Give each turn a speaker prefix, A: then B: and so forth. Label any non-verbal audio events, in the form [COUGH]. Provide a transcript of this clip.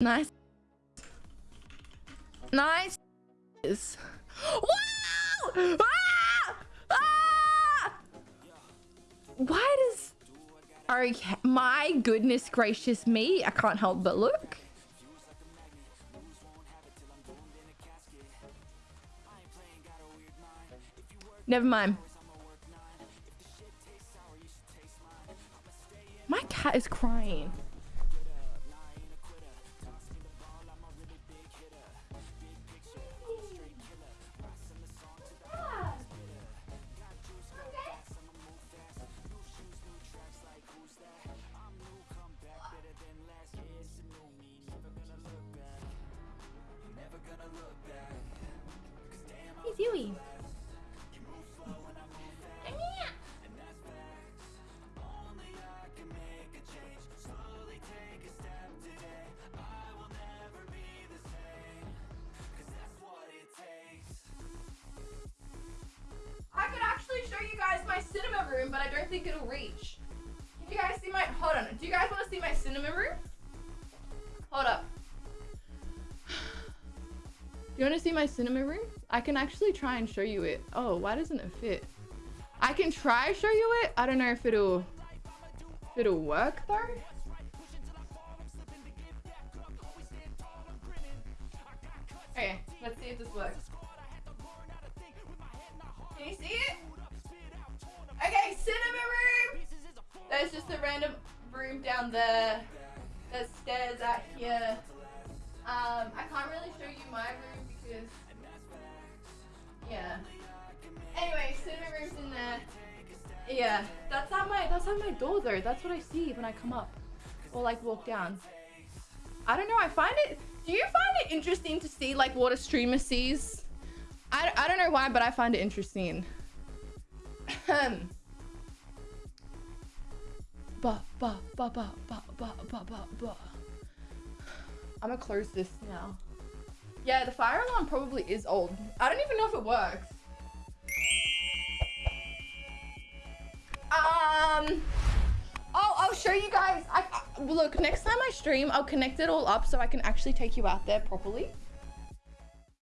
A: Nice. Nice. Wow! Ah! Ah! Why does... Okay, my goodness gracious me. I can't help but look. Never mind. My cat is crying. Room, but I don't think it'll reach. Can you guys see my... Hold on. Do you guys want to see my cinema room? Hold up. Do [SIGHS] You want to see my cinema room? I can actually try and show you it. Oh, why doesn't it fit? I can try show you it. I don't know if it'll if it'll work though. Okay, let's see if this works. Can you see it? A random room down there. There's stairs out here. Um, I can't really show you my room because, yeah. Anyway, cinema room's in there. Yeah, that's not my that's not my door though. That's what I see when I come up or like walk down. I don't know. I find it. Do you find it interesting to see like what a streamer sees? I I don't know why, but I find it interesting. [LAUGHS] Ba ba ba ba ba ba ba ba ba. I'm gonna close this now. Yeah, the fire alarm probably is old. I don't even know if it works. Um, oh, I'll show you guys. I, I- look, next time I stream, I'll connect it all up so I can actually take you out there properly.